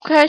Qual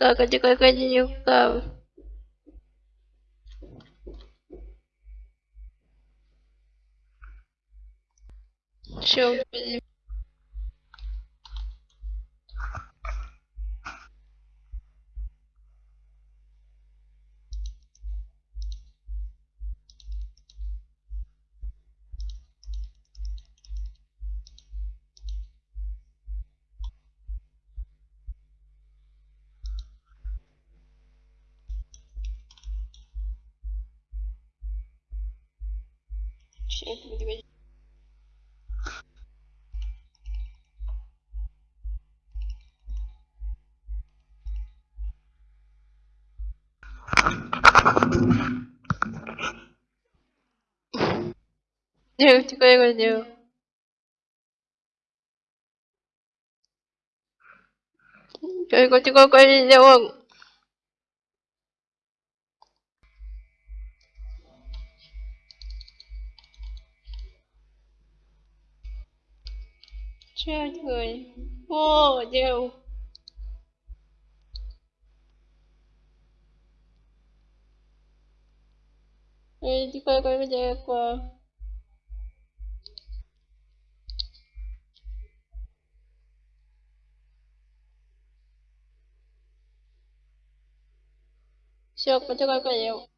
скажи. Я когда я говорю. Я такого говорю. Как ты когда я Красик, такой. Здесь, ชื่อเถิโอ้เดียวเฮ้ยที่เคยก็ไม่เจอกว่าเชือกมันจะก็เดียว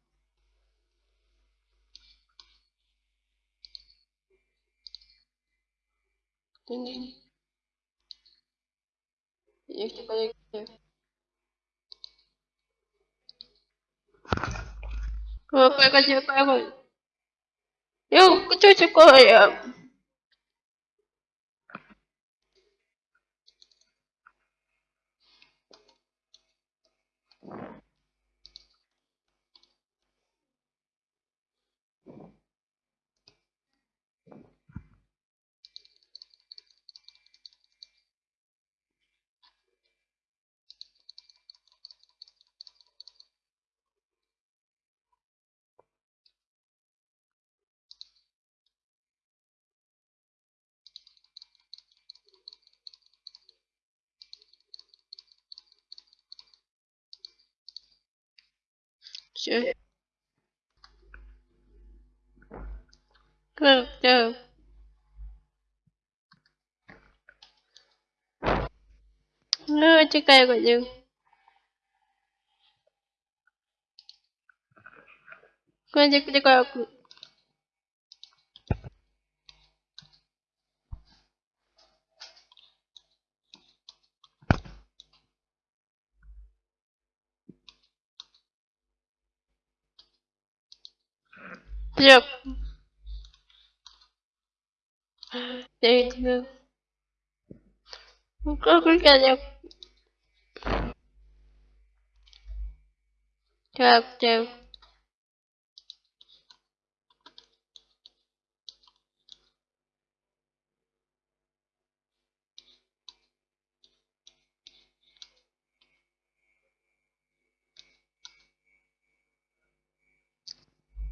тепер Какой какой какой? Я хочу такое. Все. Как да. Ну, чекай годин. Годик, чекай. Yep. There you go. Go click on it. Tap tap.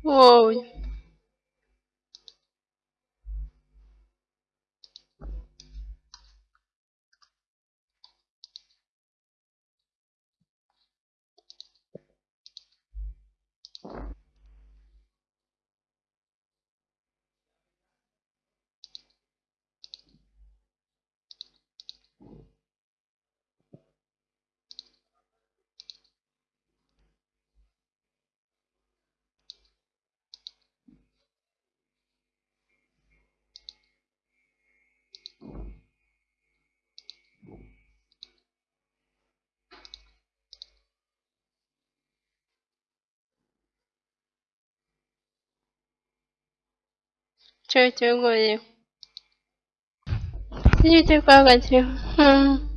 Whoa. 就就可以你就发过去嗯。